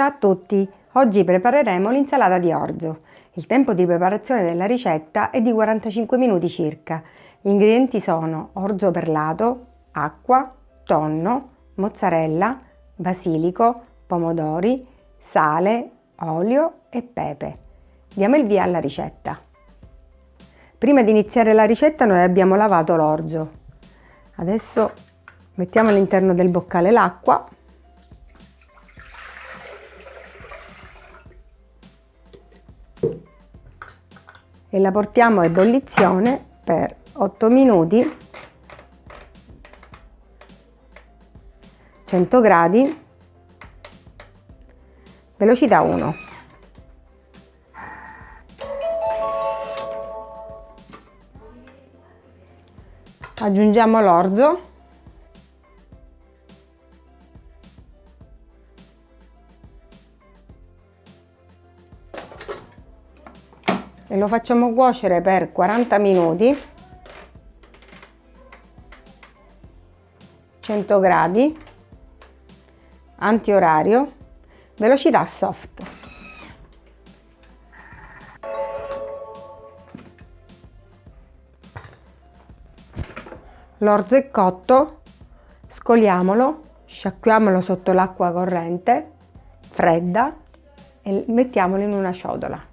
Ciao a tutti! Oggi prepareremo l'insalata di orzo. Il tempo di preparazione della ricetta è di 45 minuti circa. Gli ingredienti sono orzo perlato, acqua, tonno, mozzarella, basilico, pomodori, sale, olio e pepe. Diamo il via alla ricetta. Prima di iniziare la ricetta noi abbiamo lavato l'orzo. Adesso mettiamo all'interno del boccale l'acqua e la portiamo a ebollizione per 8 minuti. 100 gradi. Velocità 1 aggiungiamo l'orzo e lo facciamo cuocere per 40 minuti. 100 gradi. Antiorario. Velocità soft. L'orzo è cotto. Scoliamolo. Sciacquiamolo sotto l'acqua corrente fredda e mettiamolo in una ciotola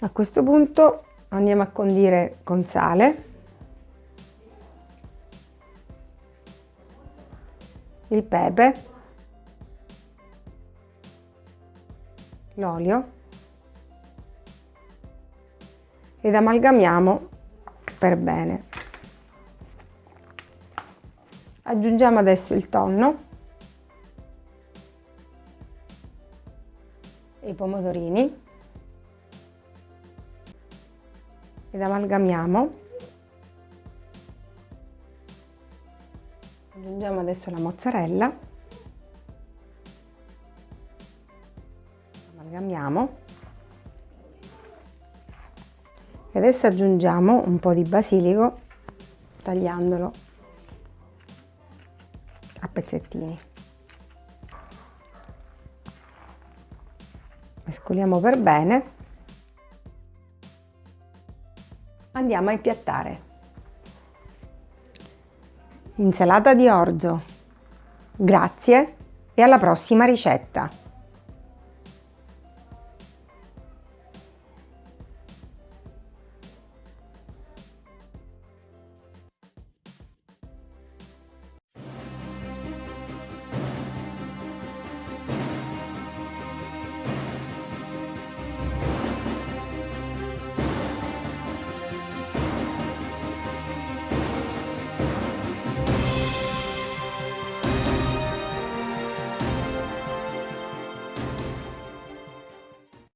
A questo punto andiamo a condire con sale, il pepe, l'olio. Ed amalgamiamo per bene. Aggiungiamo adesso il tonno. E i pomodorini ed amalgamiamo. Aggiungiamo adesso la mozzarella. Amalgamiamo. E adesso aggiungiamo un po' di basilico tagliandolo a pezzettini. Mescoliamo per bene Andiamo a impiattare. Insalata di orzo. Grazie e alla prossima ricetta!